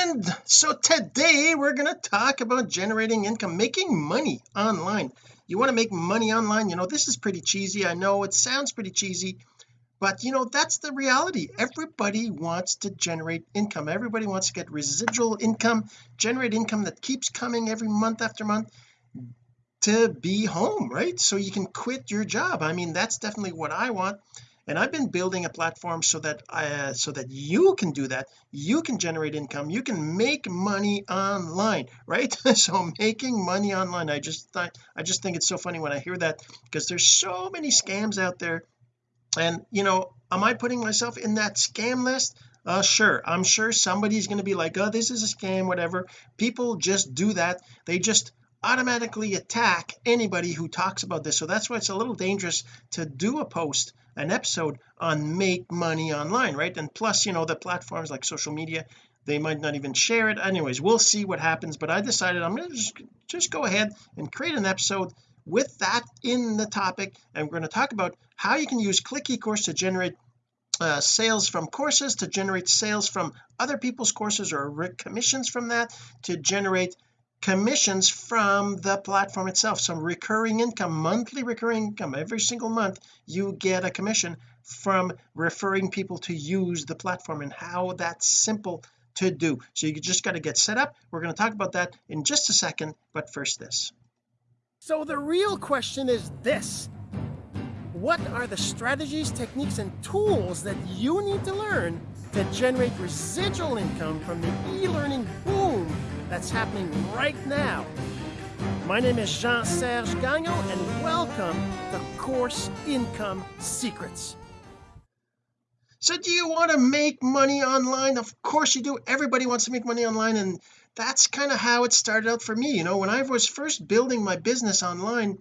friend so today we're going to talk about generating income making money online. You want to make money online? You know this is pretty cheesy I know it sounds pretty cheesy but you know that's the reality. Everybody wants to generate income. Everybody wants to get residual income generate income that keeps coming every month after month to be home right? So you can quit your job. I mean that's definitely what I want and I've been building a platform so that I uh, so that you can do that. You can generate income. You can make money online right? So making money online I just thought I just think it's so funny when I hear that because there's so many scams out there. And you know am I putting myself in that scam list? Uh sure. I'm sure somebody's going to be like oh this is a scam whatever. People just do that. They just automatically attack anybody who talks about this. So that's why it's a little dangerous to do a post an episode on make money online right? And plus you know the platforms like social media they might not even share it. Anyways we'll see what happens but I decided I'm going to just just go ahead and create an episode with that in the topic. And we're going to talk about how you can use click ecourse to generate uh, sales from courses to generate sales from other people's courses or commissions from that to generate commissions from the platform itself. Some recurring income monthly recurring income every single month you get a commission from referring people to use the platform and how that's simple to do. So you just got to get set up. We're going to talk about that in just a second but first this. So the real question is this. What are the strategies techniques and tools that you need to learn to generate residual income from the e-learning boom that's happening right now. My name is Jean-Serge Gagnon and welcome to Course Income Secrets. So do you want to make money online? Of course you do. Everybody wants to make money online and that's kind of how it started out for me. You know when I was first building my business online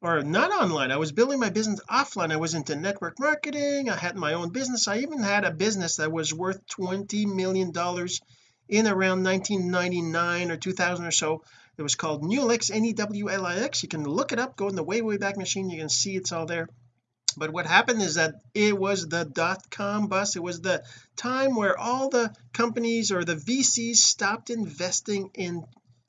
or not online I was building my business offline. I was into network marketing. I had my own business. I even had a business that was worth 20 million dollars in around 1999 or 2000 or so it was called Newlix N-E-W-L-I-X you can look it up go in the way way back machine you can see it's all there. But what happened is that it was the dot-com bust it was the time where all the companies or the VCs stopped investing in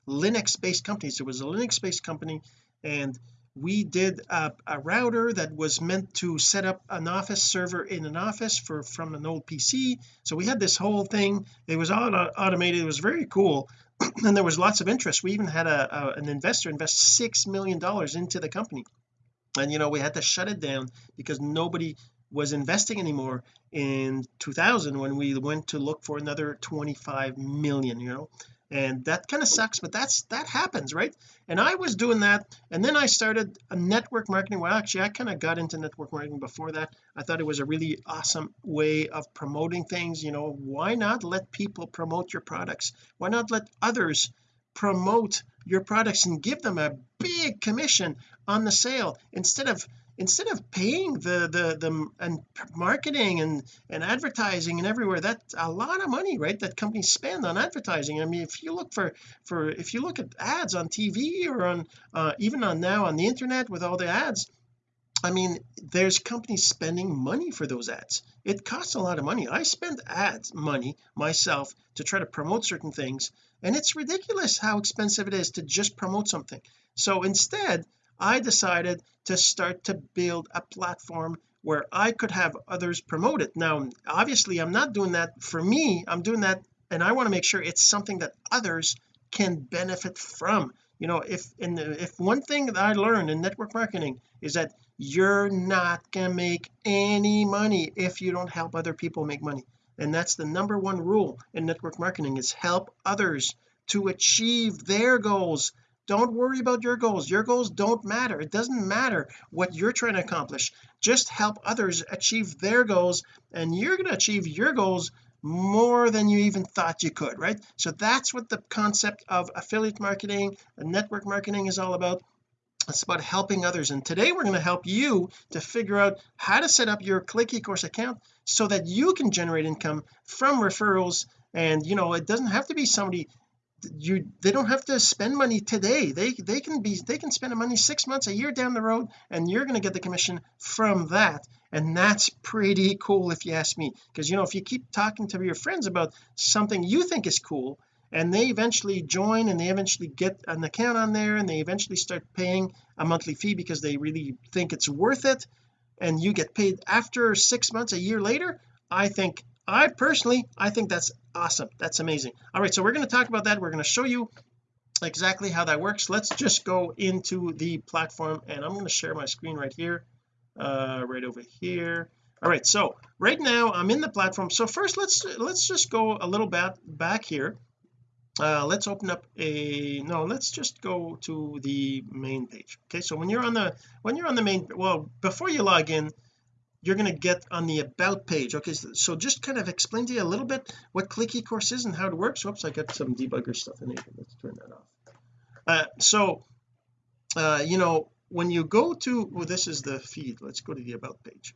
Linux based companies. It was a Linux based company and we did a, a, router that was meant to set up an office server in an office for from an old PC so we had this whole thing. It was all automated. It was very cool. And there was lots of interest. We even had a, a an investor invest six million dollars into the company. And you know we had to shut it down because nobody was investing anymore in 2000 when we went to look for another 25 million you know and that kind of sucks but that's that happens right? And I was doing that and then I started a network marketing. Well actually I kind of got into network marketing before that. I thought it was a really awesome way of promoting things you know? Why not let people promote your products? Why not let others promote your products and give them a big commission on the sale instead of instead of paying the the the and marketing and and advertising and everywhere that's a lot of money right that companies spend on advertising. I mean if you look for for if you look at ads on TV or on uh, even on now on the internet with all the ads I mean there's companies spending money for those ads. It costs a lot of money. I spend ads money myself to try to promote certain things and it's ridiculous how expensive it is to just promote something. So instead I decided to start to build a platform where I could have others promote it. Now obviously I'm not doing that for me. I'm doing that and I want to make sure it's something that others can benefit from. You know if in if one thing that I learned in network marketing is that you're not gonna make any money if you don't help other people make money. And that's the number one rule in network marketing is help others to achieve their goals don't worry about your goals. Your goals don't matter. It doesn't matter what you're trying to accomplish. Just help others achieve their goals and you're going to achieve your goals more than you even thought you could right? So that's what the concept of affiliate marketing and network marketing is all about. It's about helping others and today we're going to help you to figure out how to set up your click ecourse account so that you can generate income from referrals. And you know it doesn't have to be somebody you they don't have to spend money today. They they can be they can spend money six months a year down the road and you're going to get the commission from that. And that's pretty cool if you ask me. Because you know if you keep talking to your friends about something you think is cool and they eventually join and they eventually get an account on there and they eventually start paying a monthly fee because they really think it's worth it and you get paid after six months a year later I think I personally I think that's awesome. That's amazing. All right so we're going to talk about that. We're going to show you exactly how that works. Let's just go into the platform and I'm going to share my screen right here uh right over here. All right so right now I'm in the platform. So first let's let's just go a little bit back here. Uh let's open up a no let's just go to the main page. Okay so when you're on the when you're on the main well before you log in you're going to get on the about page. Okay so, just kind of explain to you a little bit what click eCourse is and how it works. Whoops I got some debugger stuff in here. Let's turn that off. Uh, so uh, you know when you go to well this is the feed. Let's go to the about page.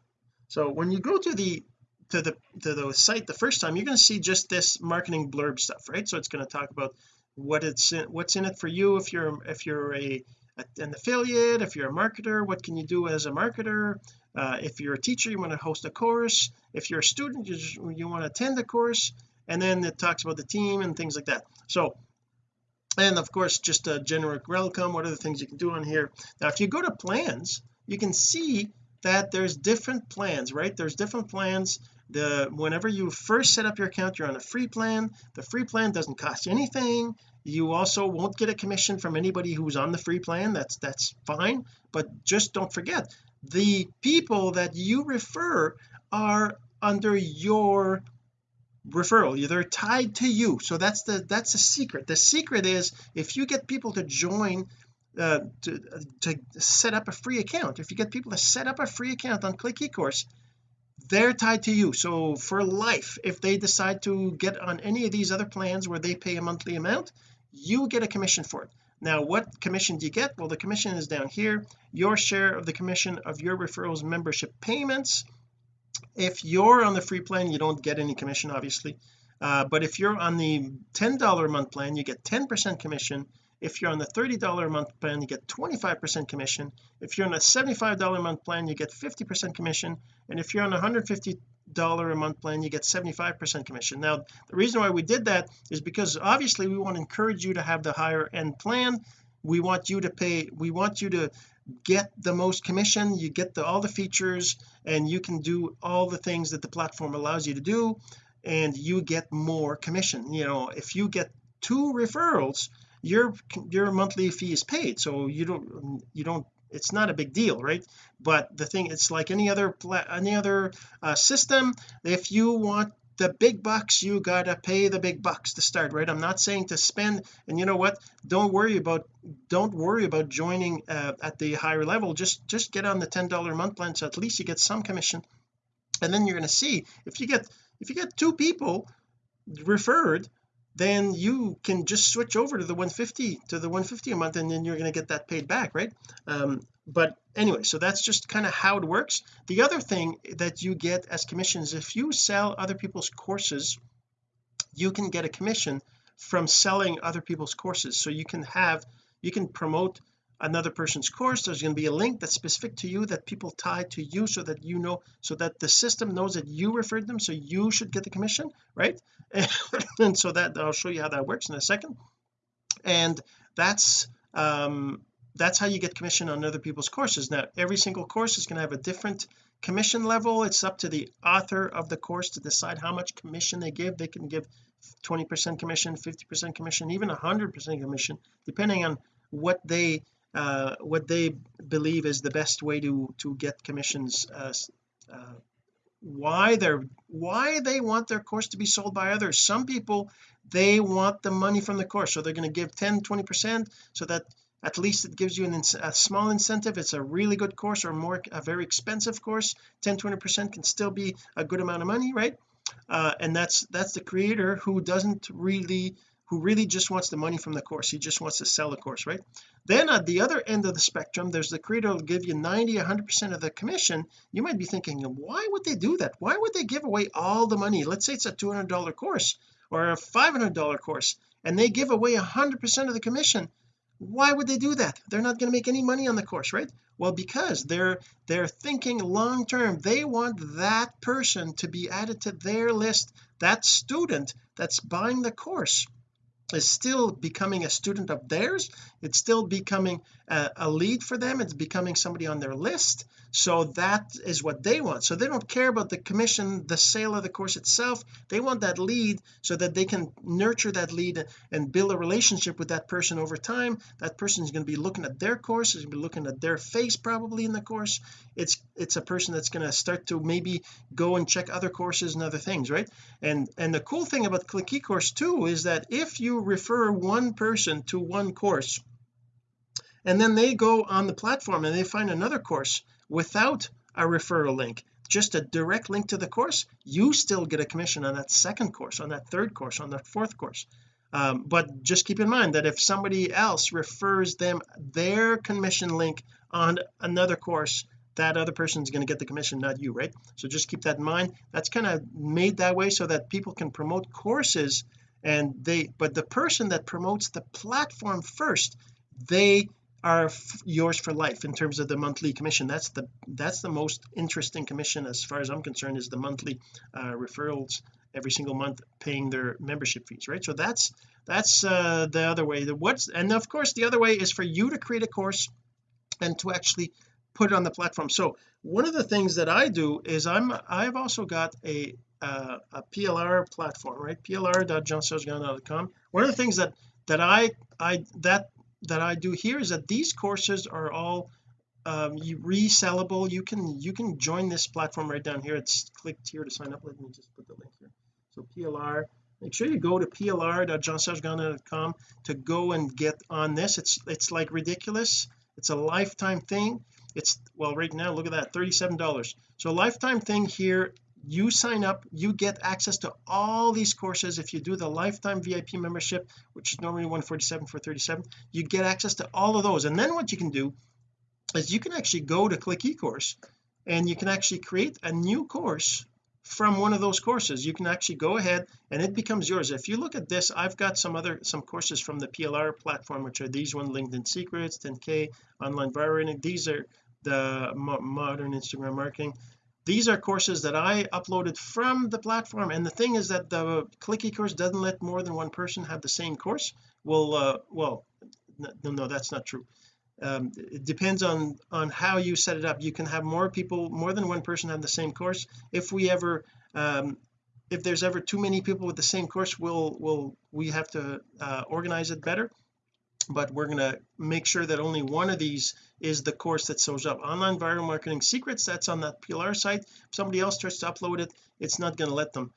So when you go to the to the to the site the first time you're going to see just this marketing blurb stuff right? So it's going to talk about what it's in, what's in it for you if you're if you're a an affiliate if you're a marketer what can you do as a marketer? Uh, if you're a teacher you want to host a course. If you're a student you, just, you want to attend a course. And then it talks about the team and things like that. So and of course just a generic welcome what are the things you can do on here? Now if you go to plans you can see that there's different plans right? There's different plans. The whenever you first set up your account you're on a free plan. The free plan doesn't cost you anything you also won't get a commission from anybody who's on the free plan. That's that's fine. But just don't forget the people that you refer are under your referral. They're tied to you. So that's the that's the secret. The secret is if you get people to join uh, to, to set up a free account if you get people to set up a free account on click eCourse they're tied to you. So for life if they decide to get on any of these other plans where they pay a monthly amount you get a commission for it. Now what commission do you get? Well the commission is down here. Your share of the commission of your referrals membership payments if you're on the free plan you don't get any commission obviously. Uh, but if you're on the $10 a month plan you get 10% commission. If you're on the $30 a month plan you get 25% commission. If you're on a $75 a month plan you get 50% commission. And if you're on a $150 a month plan you get 75% commission. Now the reason why we did that is because obviously we want to encourage you to have the higher end plan. We want you to pay we want you to get the most commission you get the, all the features and you can do all the things that the platform allows you to do and you get more commission. You know if you get two referrals your your monthly fee is paid so you don't you don't it's not a big deal right? But the thing it's like any other any other uh, system if you want the big bucks you gotta pay the big bucks to start right? I'm not saying to spend and you know what? Don't worry about don't worry about joining uh, at the higher level. Just just get on the $10 month plan so at least you get some commission. And then you're going to see if you get if you get two people referred then you can just switch over to the 150 to the 150 a month and then you're going to get that paid back right? Um, but anyway so that's just kind of how it works. The other thing that you get as commissions if you sell other people's courses you can get a commission from selling other people's courses. So you can have you can promote another person's course there's going to be a link that's specific to you that people tie to you so that you know so that the system knows that you referred them so you should get the commission right? And so that I'll show you how that works in a second. And that's um that's how you get commission on other people's courses. Now every single course is going to have a different commission level. It's up to the author of the course to decide how much commission they give. They can give 20 percent commission 50 percent commission even 100 percent commission depending on what they uh, what they believe is the best way to to get commissions uh, uh, why they're why they want their course to be sold by others. Some people they want the money from the course so they're going to give 10 20 percent so that at least it gives you an, a small incentive. It's a really good course or more a very expensive course. 10 20 percent can still be a good amount of money right? Uh, and that's that's the creator who doesn't really who really just wants the money from the course. He just wants to sell the course right? Then at the other end of the spectrum there's the creator will give you 90 100 percent of the commission. You might be thinking why would they do that? Why would they give away all the money? Let's say it's a 200 dollar course or a 500 dollar course and they give away a hundred percent of the commission. Why would they do that? They're not going to make any money on the course right? Well because they're they're thinking long term. They want that person to be added to their list that student that's buying the course is still becoming a student of theirs. It's still becoming a, a, lead for them. It's becoming somebody on their list. So that is what they want. So they don't care about the commission the sale of the course itself. They want that lead so that they can nurture that lead and build a relationship with that person over time. That person is going to be looking at their course is going to be looking at their face probably in the course. It's it's a person that's going to start to maybe go and check other courses and other things right? And and the cool thing about click ecourse too is that if you refer one person to one course and then they go on the platform and they find another course without a referral link just a direct link to the course. You still get a commission on that second course on that third course on that fourth course. Um, but just keep in mind that if somebody else refers them their commission link on another course that other person is going to get the commission not you right? So just keep that in mind. That's kind of made that way so that people can promote courses and they but the person that promotes the platform first they are yours for life in terms of the monthly commission. That's the that's the most interesting commission as far as I'm concerned is the monthly uh, referrals every single month paying their membership fees right? So that's that's uh, the other way. The what's and of course the other way is for you to create a course and to actually put it on the platform. So one of the things that I do is I'm I've also got a uh, a PLR platform right? Plr.jeansergegagnon.com one of the things that that I I that that I do here is that these courses are all um, resellable. You can you can join this platform right down here. It's clicked here to sign up. Let me just put the link here. So PLR make sure you go to plr.jeansergegagnon.com to go and get on this. It's it's like ridiculous. It's a lifetime thing. It's well right now look at that $37 so lifetime thing here you sign up you get access to all these courses. If you do the lifetime VIP membership which is normally 147 for 37 you get access to all of those. And then what you can do is you can actually go to click ecourse and you can actually create a new course from one of those courses. You can actually go ahead and it becomes yours. If you look at this I've got some other some courses from the PLR platform which are these one LinkedIn secrets 10k online viral these are the modern Instagram marketing these are courses that I uploaded from the platform and the thing is that the click ecourse doesn't let more than one person have the same course. Well uh, well no no that's not true. Um, it depends on on how you set it up. You can have more people more than one person have the same course. If we ever um, if there's ever too many people with the same course we'll we'll we have to uh, organize it better but we're going to make sure that only one of these is the course that shows up. Online viral marketing secrets that's on that PLR site. If somebody else tries to upload it it's not going to let them.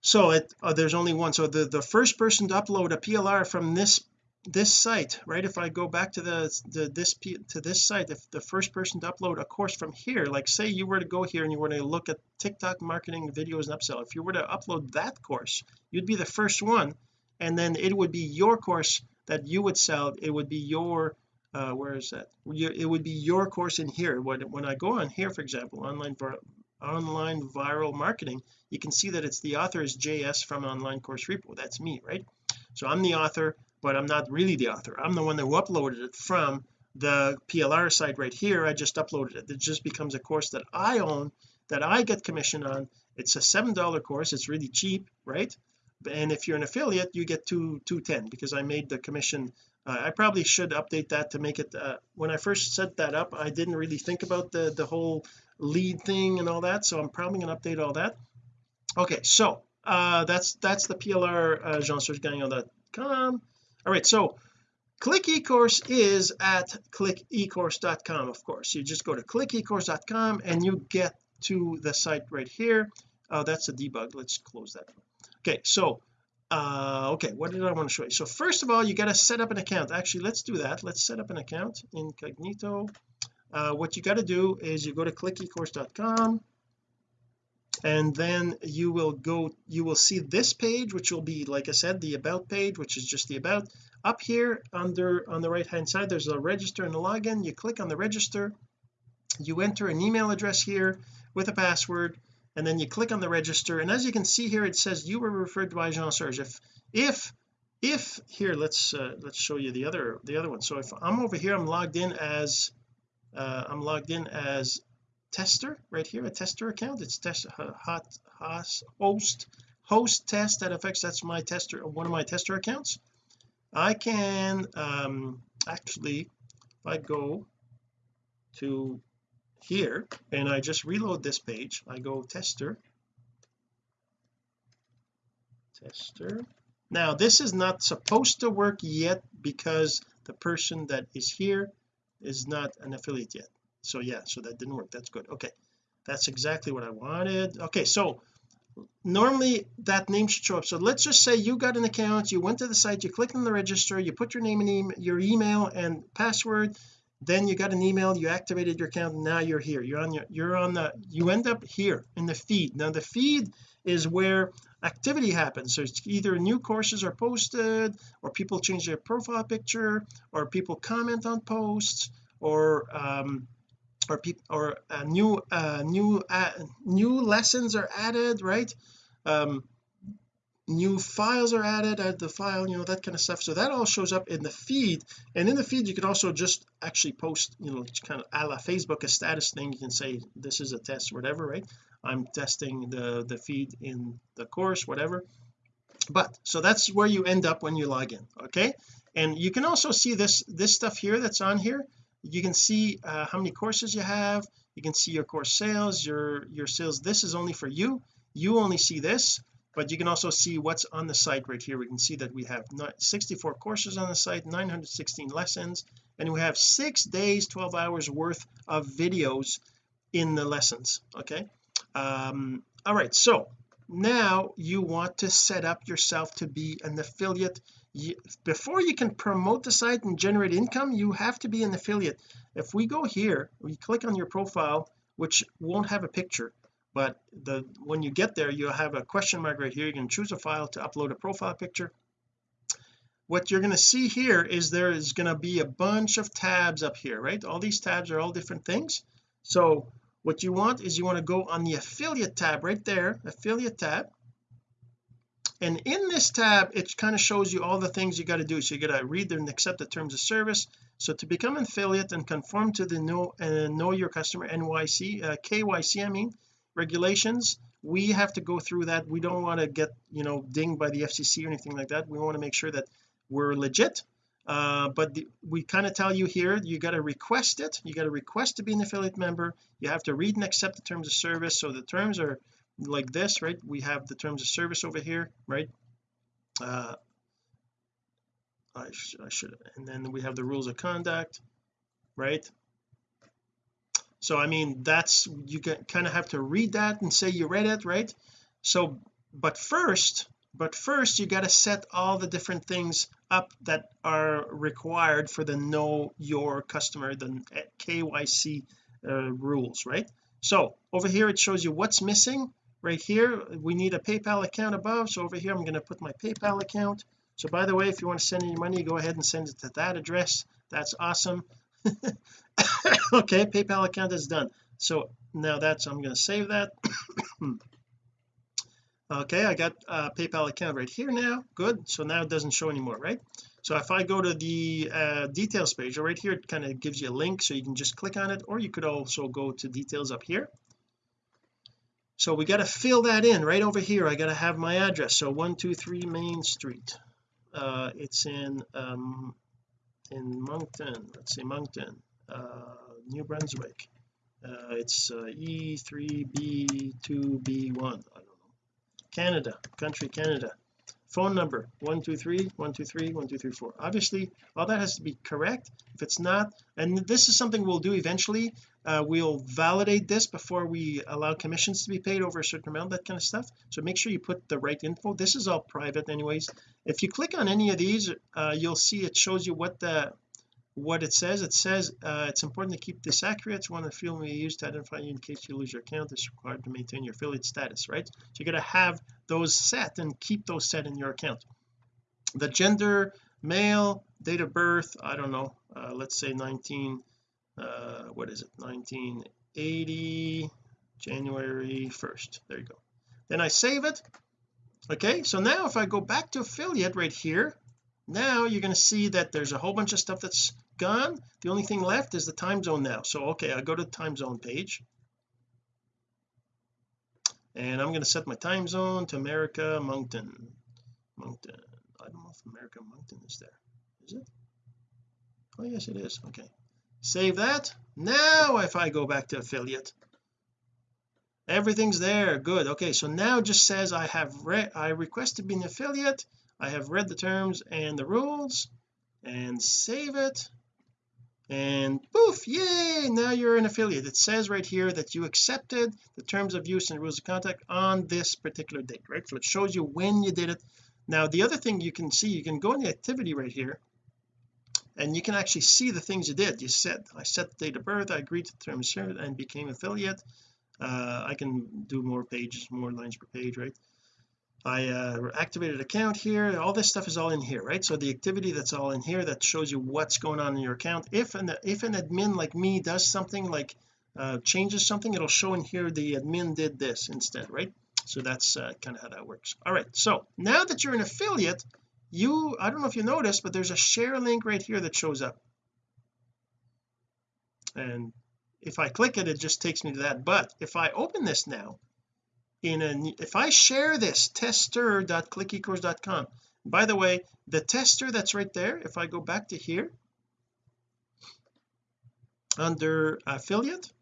So it uh, there's only one. So the the first person to upload a PLR from this this site right? If I go back to the, the this to this site if the first person to upload a course from here like say you were to go here and you were to look at TikTok marketing videos and upsell if you were to upload that course you'd be the first one and then it would be your course that you would sell it would be your uh where is that? It would be your course in here. When, when I go on here for example online online viral marketing you can see that it's the author is JS from online course repo. That's me right? So I'm the author but I'm not really the author. I'm the one who uploaded it from the PLR site right here. I just uploaded it. It just becomes a course that I own that I get commission on. It's a seven dollar course. It's really cheap right and if you're an affiliate you get two 210 because I made the commission uh, I probably should update that to make it uh, when I first set that up I didn't really think about the the whole lead thing and all that so I'm probably going to update all that. Okay so uh that's that's the PLR uh, jean-serge-gagnon.com all right so click ecourse is at clickecourse.com of course. You just go to clickecourse.com and you get to the site right here. Oh that's a debug. Let's close that okay so uh okay what did I want to show you? So first of all you got to set up an account. Actually let's do that. Let's set up an account incognito. Uh, what you got to do is you go to clickecourse.com and then you will go you will see this page which will be like I said the about page which is just the about. Up here under on the right hand side there's a register and a login. You click on the register. You enter an email address here with a password and then you click on the register and as you can see here it says you were referred by Jean Serge. If if if here let's uh, let's show you the other the other one. So if I'm over here I'm logged in as uh, I'm logged in as tester right here a tester account. It's test hot, hot host host test that affects that's my tester one of my tester accounts. I can um actually if I go to here and I just reload this page. I go tester. Tester. Now this is not supposed to work yet because the person that is here is not an affiliate yet. So yeah so that didn't work. That's good. Okay. That's exactly what I wanted. Okay so normally that name should show up. So let's just say you got an account you went to the site you clicked on the register you put your name and e your email and password then you got an email you activated your account now you're here. You're on your you're on the you end up here in the feed. Now the feed is where activity happens. So it's either new courses are posted or people change their profile picture or people comment on posts or um or people or uh, new uh new uh, new lessons are added right? Um new files are added add the file you know that kind of stuff. So that all shows up in the feed. And in the feed you can also just actually post you know kind of a la Facebook a status thing. You can say this is a test whatever right? I'm testing the the feed in the course whatever. But so that's where you end up when you log in okay? And you can also see this this stuff here that's on here. You can see uh, how many courses you have. You can see your course sales your your sales. This is only for you. You only see this but you can also see what's on the site right here. We can see that we have 64 courses on the site 916 lessons and we have six days 12 hours worth of videos in the lessons okay? Um all right so now you want to set up yourself to be an affiliate. You, before you can promote the site and generate income you have to be an affiliate. If we go here we click on your profile which won't have a picture but the when you get there you'll have a question mark right here. You can choose a file to upload a profile picture. What you're going to see here is there is going to be a bunch of tabs up here right? All these tabs are all different things. So what you want is you want to go on the affiliate tab right there affiliate tab. And in this tab it kind of shows you all the things you got to do. So you got to read and accept the terms of service. So to become an affiliate and conform to the know uh, know your customer NYC uh, KYC I mean regulations we have to go through that. We don't want to get you know dinged by the FCC or anything like that. We want to make sure that we're legit. Uh, but the, we kind of tell you here you got to request it. You got to request to be an affiliate member. You have to read and accept the terms of service. So the terms are like this right? We have the terms of service over here right? Uh I, sh I should and then we have the rules of conduct right so I mean that's you kind of have to read that and say you read it right? So but first but first you got to set all the different things up that are required for the know your customer the KYC uh, rules right? So over here it shows you what's missing. Right here we need a PayPal account above. So over here I'm going to put my PayPal account. So by the way if you want to send any money go ahead and send it to that address. That's awesome okay PayPal account is done. So now that's I'm going to save that. Okay I got a PayPal account right here now. Good. So now it doesn't show anymore right? So if I go to the uh, details page right here it kind of gives you a link so you can just click on it or you could also go to details up here. So we got to fill that in right over here. I got to have my address. So 123 Main Street. Uh it's in um in Moncton let's see Moncton uh New Brunswick. Uh it's uh, E3B2B1 I don't know. Canada country Canada phone number 123 123 1234 obviously all that has to be correct if it's not and this is something we'll do eventually uh, we'll validate this before we allow commissions to be paid over a certain amount that kind of stuff. So make sure you put the right info. This is all private anyways. If you click on any of these uh, you'll see it shows you what the what it says. It says uh, it's important to keep this accurate. It's one of the field we use to identify you in case you lose your account. It's required to maintain your affiliate status right? So you got to have those set and keep those set in your account. The gender male date of birth I don't know uh, let's say 19 uh, what is it 1980 January 1st there you go. Then I save it okay? So now if I go back to affiliate right here now you're going to see that there's a whole bunch of stuff that's gone. The only thing left is the time zone now. So okay I'll go to the time zone page and I'm going to set my time zone to America Moncton. Moncton. I don't know if America Moncton is there. Is it? Oh yes it is. Okay. Save that. Now if I go back to affiliate. Everything's there. Good. Okay so now just says I have read I requested to be an affiliate. I have read the terms and the rules and save it and poof yay now you're an affiliate. It says right here that you accepted the terms of use and rules of contact on this particular date right? So it shows you when you did it. Now the other thing you can see you can go in the activity right here and you can actually see the things you did. You said I set the date of birth I agreed to the terms and became affiliate. Uh, I can do more pages more lines per page right I uh, activated account here. All this stuff is all in here right? So the activity that's all in here that shows you what's going on in your account if an if an admin like me does something like uh, changes something it'll show in here the admin did this instead right? So that's uh, kind of how that works. All right so now that you're an affiliate you I don't know if you noticed but there's a share link right here that shows up. And if I click it it just takes me to that. But if I open this now in a if I share this tester.clickecourse.com by the way the tester that's right there if I go back to here under affiliate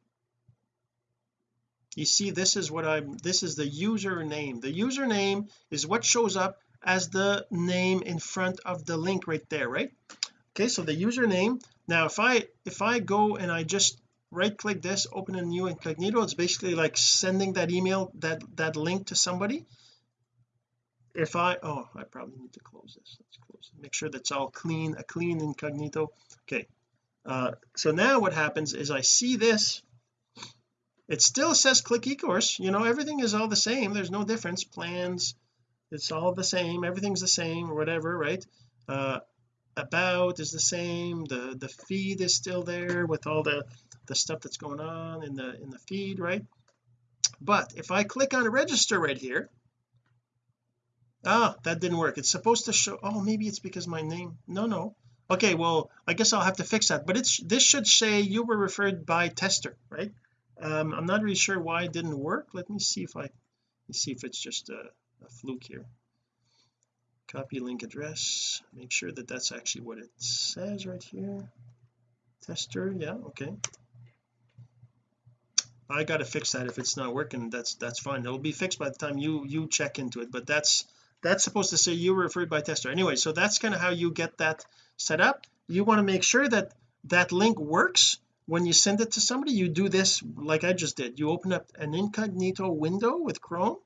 you see this is what I'm this is the username. The username is what shows up as the name in front of the link right there right? Okay so the username now if I if I go and I just right click this open a new incognito. It's basically like sending that email that that link to somebody. If I oh I probably need to close this. Let's close it. make sure that's all clean a clean incognito. Okay uh, so now what happens is I see this. It still says click ecourse. You know everything is all the same. There's no difference. Plans it's all the same. Everything's the same or whatever right? Uh about is the same. The the feed is still there with all the the stuff that's going on in the in the feed right? But if I click on register right here ah that didn't work. It's supposed to show oh maybe it's because my name no no. Okay well I guess I'll have to fix that. But it's this should say you were referred by tester right? Um I'm not really sure why it didn't work. Let me see if I see if it's just a, a fluke here. Copy link address. Make sure that that's actually what it says right here. Tester yeah okay I got to fix that if it's not working that's that's fine. It'll be fixed by the time you you check into it but that's that's supposed to say you were referred by tester anyway so that's kind of how you get that set up. You want to make sure that that link works when you send it to somebody. You do this like I just did. You open up an incognito window with Chrome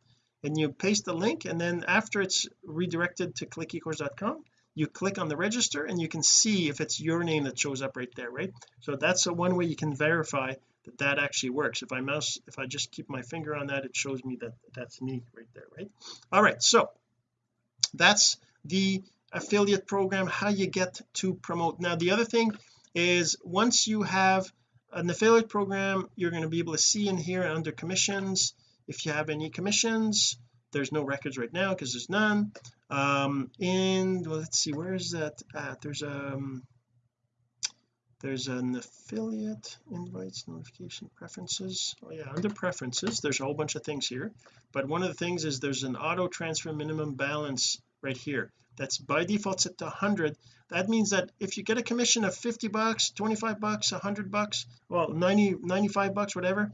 and you paste the link and then after it's redirected to clickecourse.com you click on the register and you can see if it's your name that shows up right there right? So that's the one way you can verify that that actually works. If I mouse if I just keep my finger on that it shows me that that's me right there right? All right so that's the affiliate program how you get to promote. Now the other thing is once you have an affiliate program you're going to be able to see in here under commissions. If you have any commissions there's no records right now because there's none. Um in well, let's see where is that at? There's um there's an affiliate invites notification preferences. Oh yeah under preferences there's a whole bunch of things here but one of the things is there's an auto transfer minimum balance right here. That's by default set to 100 that means that if you get a commission of 50 bucks 25 bucks 100 bucks well 90 95 bucks whatever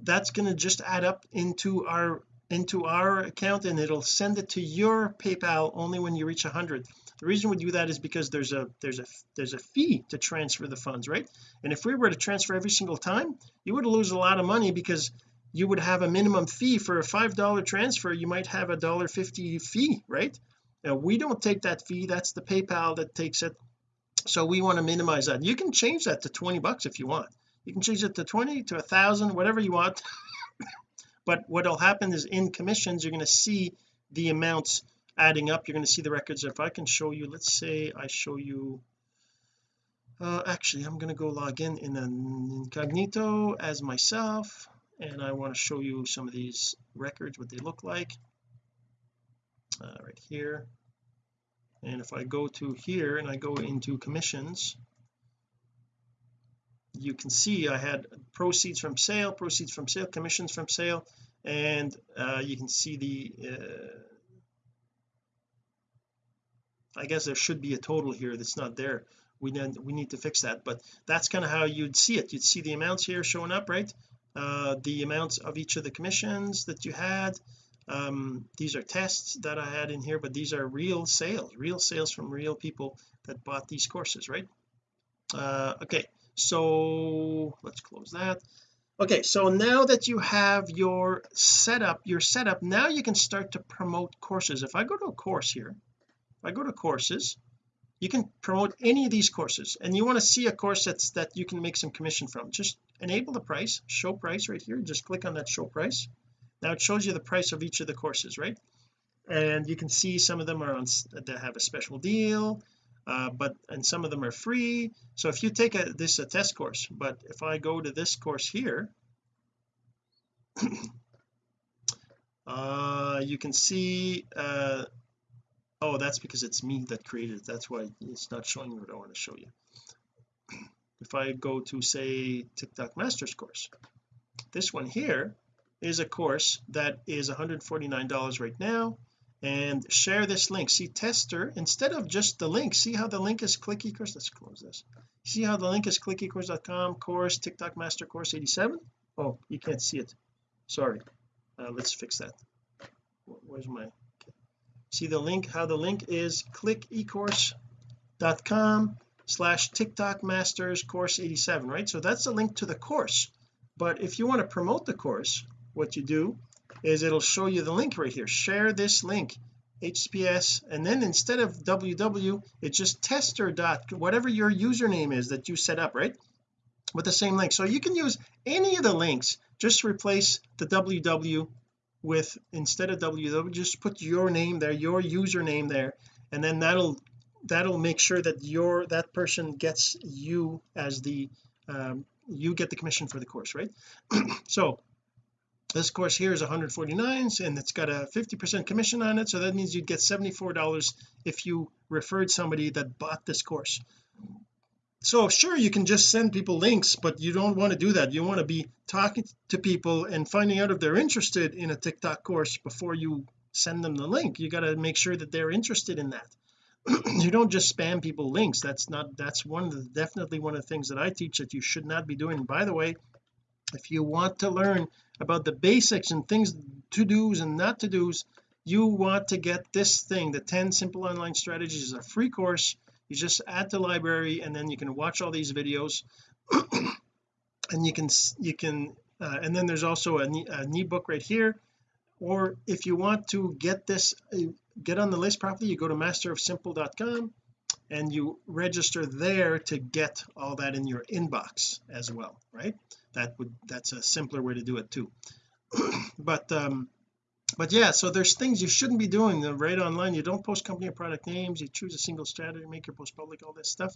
that's going to just add up into our into our account and it'll send it to your PayPal only when you reach 100 the reason we do that is because there's a there's a there's a fee to transfer the funds right? And if we were to transfer every single time you would lose a lot of money because you would have a minimum fee for a five dollar transfer. You might have a dollar fifty fee right? Now we don't take that fee. That's the PayPal that takes it. So we want to minimize that. You can change that to 20 bucks if you want. You can change it to 20 to a thousand whatever you want but what'll happen is in commissions you're going to see the amounts adding up. You're going to see the records. If I can show you let's say I show you uh, actually I'm going to go log in in an incognito as myself and I want to show you some of these records what they look like uh, right here. And if I go to here and I go into commissions you can see I had proceeds from sale proceeds from sale commissions from sale and uh, you can see the uh, I guess there should be a total here that's not there. We need we need to fix that but that's kind of how you'd see it. You'd see the amounts here showing up right? Uh, the amounts of each of the commissions that you had. Um, these are tests that I had in here but these are real sales real sales from real people that bought these courses right? Uh, okay so let's close that. Okay so now that you have your setup your setup now you can start to promote courses. If I go to a course here if I go to courses you can promote any of these courses and you want to see a course that's that you can make some commission from. Just enable the price show price right here. Just click on that show price. Now it shows you the price of each of the courses right? And you can see some of them are on that have a special deal uh, but and some of them are free. So if you take a this a test course but if I go to this course here uh you can see uh oh that's because it's me that created it. That's why it's not showing what I want to show you. If I go to say TikTok Masters course this one here is a course that is $149 right now and share this link. See tester instead of just the link see how the link is click ecourse let's close this. See how the link is clickecourse.com course TikTok Master course 87 oh you can't see it. Sorry. Uh, let's fix that. Where's my okay. see the link how the link is clickecourse.com slash TikTok Masters course 87 right? So that's the link to the course. But if you want to promote the course what you do is it'll show you the link right here. Share this link https and then instead of www it's just tester dot whatever your username is that you set up right? With the same link. So you can use any of the links just replace the www with instead of www just put your name there your username there and then that'll that'll make sure that your that person gets you as the um, you get the commission for the course right? So this course here is 149 and it's got a 50 percent commission on it so that means you'd get 74 dollars if you referred somebody that bought this course. So sure you can just send people links but you don't want to do that. You want to be talking to people and finding out if they're interested in a TikTok course before you send them the link. You got to make sure that they're interested in that. You don't just spam people links. That's not that's one of the definitely one of the things that I teach that you should not be doing. By the way if you want to learn about the basics and things to do's and not to do's you want to get this thing the 10 simple online strategies is a free course. You just add to library and then you can watch all these videos. And you can you can uh, and then there's also a, an ebook right here. Or if you want to get this uh, get on the list properly you go to masterofsimple.com and you register there to get all that in your inbox as well right that would that's a simpler way to do it too. But um but yeah so there's things you shouldn't be doing. The right online you don't post company or product names you choose a single strategy make your post public all this stuff.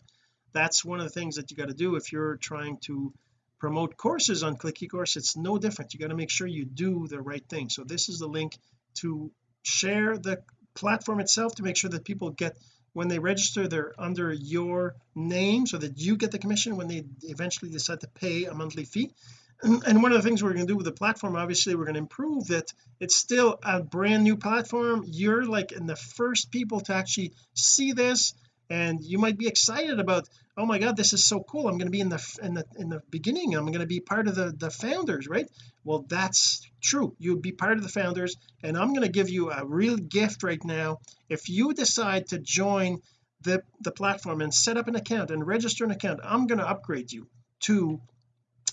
That's one of the things that you got to do if you're trying to promote courses on click ecourse it's no different. You got to make sure you do the right thing. So this is the link to share the platform itself to make sure that people get when they register they're under your name so that you get the commission when they eventually decide to pay a monthly fee. And one of the things we're going to do with the platform obviously we're going to improve that it's still a brand new platform. You're like in the first people to actually see this and you might be excited about oh my god this is so cool. I'm going to be in the in the in the beginning. I'm going to be part of the the founders right? Well that's true. You'll be part of the founders and I'm going to give you a real gift right now. If you decide to join the the platform and set up an account and register an account I'm going to upgrade you to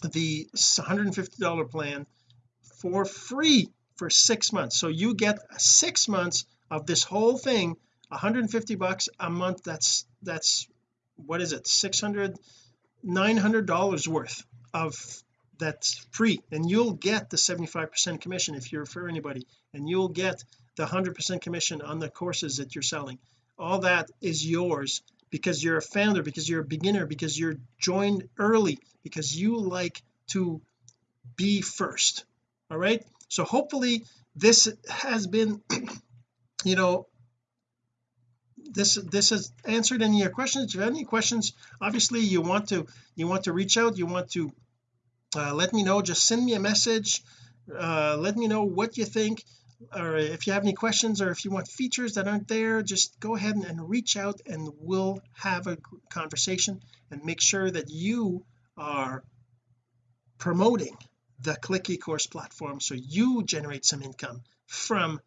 the $150 plan for free for six months. So you get six months of this whole thing 150 bucks a month that's that's what is it 600 900 dollars worth of that's free. And you'll get the 75 percent commission if you refer anybody. And you'll get the 100 percent commission on the courses that you're selling. All that is yours because you're a founder because you're a beginner because you're joined early because you like to be first. All right? So hopefully this has been you know this this has answered any of your questions. If you have any questions obviously you want to you want to reach out you want to uh, let me know. Just send me a message. Uh, let me know what you think or if you have any questions or if you want features that aren't there just go ahead and, and reach out and we'll have a conversation and make sure that you are promoting the click ecourse platform so you generate some income from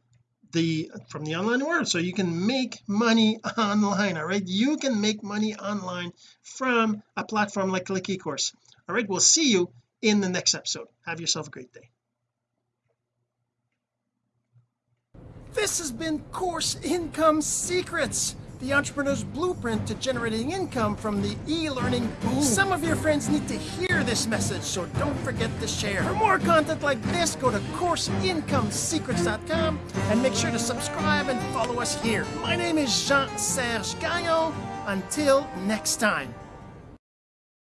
the from the online world. So you can make money online all right? You can make money online from a platform like click ecourse all right? We'll see you in the next episode. Have yourself a great day. This has been course income secrets the entrepreneur's blueprint to generating income from the e-learning boom. Some of your friends need to hear this message, so don't forget to share. For more content like this, go to CourseIncomeSecrets.com and make sure to subscribe and follow us here. My name is Jean-Serge Gagnon. Until next time.